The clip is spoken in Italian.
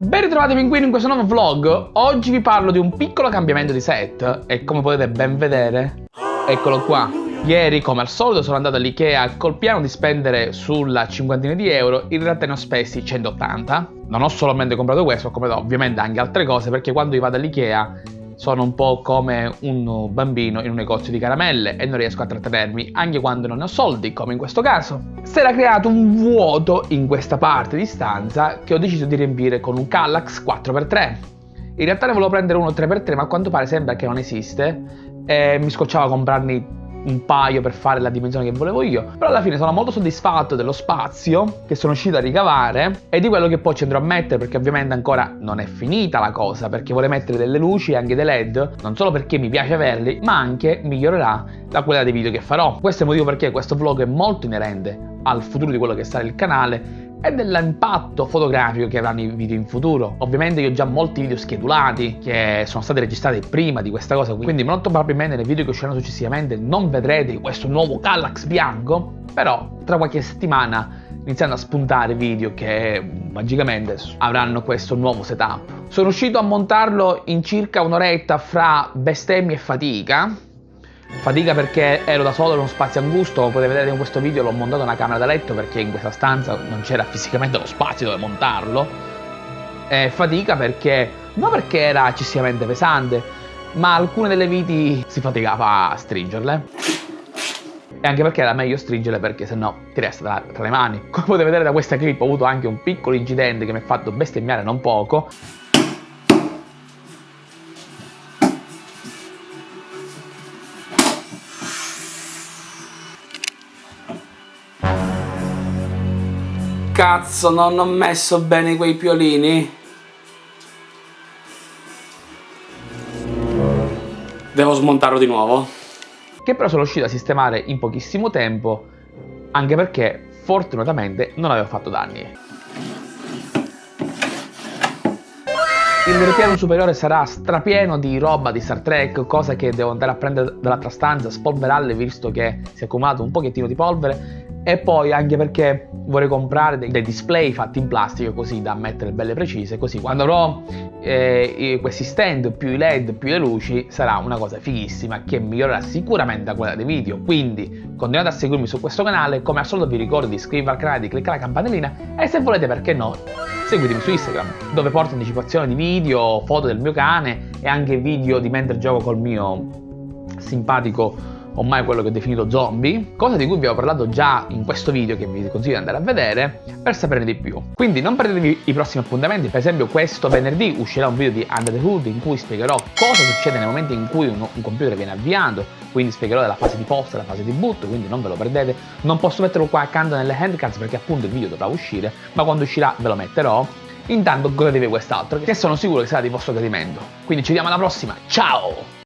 Ben ritrovati pinguini in questo nuovo vlog, oggi vi parlo di un piccolo cambiamento di set e come potete ben vedere, eccolo qua. Ieri come al solito sono andato all'Ikea col piano di spendere sulla cinquantina di euro, in realtà ne ho spesi 180. Non ho solamente comprato questo, ho comprato ovviamente anche altre cose perché quando io vado all'Ikea sono un po' come un bambino in un negozio di caramelle e non riesco a trattenermi anche quando non ho soldi, come in questo caso. Si era creato un vuoto in questa parte di stanza che ho deciso di riempire con un Kallax 4x3. In realtà ne volevo prendere uno 3x3 ma a quanto pare sembra che non esiste e mi scocciava comprarne un paio per fare la dimensione che volevo io però alla fine sono molto soddisfatto dello spazio che sono riuscito a ricavare e di quello che poi ci andrò a mettere perché ovviamente ancora non è finita la cosa perché vorrei mettere delle luci e anche dei led non solo perché mi piace averli ma anche migliorerà la qualità dei video che farò. Questo è il motivo perché questo vlog è molto inerente al futuro di quello che sarà il canale e dell'impatto fotografico che avranno i video in futuro. Ovviamente io ho già molti video schedulati che sono stati registrati prima di questa cosa, quindi molto probabilmente nei video che usciranno successivamente non vedrete questo nuovo Kallax bianco, però tra qualche settimana iniziando a spuntare video che magicamente avranno questo nuovo setup. Sono riuscito a montarlo in circa un'oretta fra bestemmie e fatica, Fatica perché ero da solo in uno spazio angusto, come potete vedere in questo video l'ho montato una camera da letto perché in questa stanza non c'era fisicamente lo spazio dove montarlo. E fatica perché, non perché era eccessivamente pesante, ma alcune delle viti si faticava a stringerle. E anche perché era meglio stringerle perché sennò ti resta tra le mani. Come potete vedere da questa clip ho avuto anche un piccolo incidente che mi ha fatto bestemmiare non poco. Cazzo, non ho messo bene quei piolini. Devo smontarlo di nuovo. Che però sono riuscito a sistemare in pochissimo tempo, anche perché fortunatamente non avevo fatto danni. Il piano superiore sarà strapieno di roba di Star Trek, cosa che devo andare a prendere dall'altra stanza, spolverarle visto che si è accumulato un pochettino di polvere e poi anche perché vorrei comprare dei, dei, display fatti in plastica così da mettere belle precise così quando avrò eh, questi stand più i led più le luci sarà una cosa fighissima che migliorerà sicuramente la qualità dei video. Quindi continuate a seguirmi su questo canale come al solito vi ricordo di iscrivervi al canale di cliccare la campanellina e se volete perché no seguitemi su Instagram dove porto anticipazione di video foto del mio cane e anche video di mentre gioco col mio simpatico ormai quello che ho definito zombie, cosa di cui vi ho parlato già in questo video che vi consiglio di andare a vedere per saperne di più. Quindi non perdetevi i prossimi appuntamenti, per esempio questo venerdì uscirà un video di Under the Hood in cui spiegherò cosa succede nel momento in cui un, un computer viene avviato, quindi spiegherò della fase di post e la fase di boot, quindi non ve lo perdete. Non posso metterlo qua accanto nelle handcards perché appunto il video dovrà uscire, ma quando uscirà ve lo metterò. Intanto godetevi quest'altro che sono sicuro che sarà di vostro gradimento. Quindi ci vediamo alla prossima, ciao!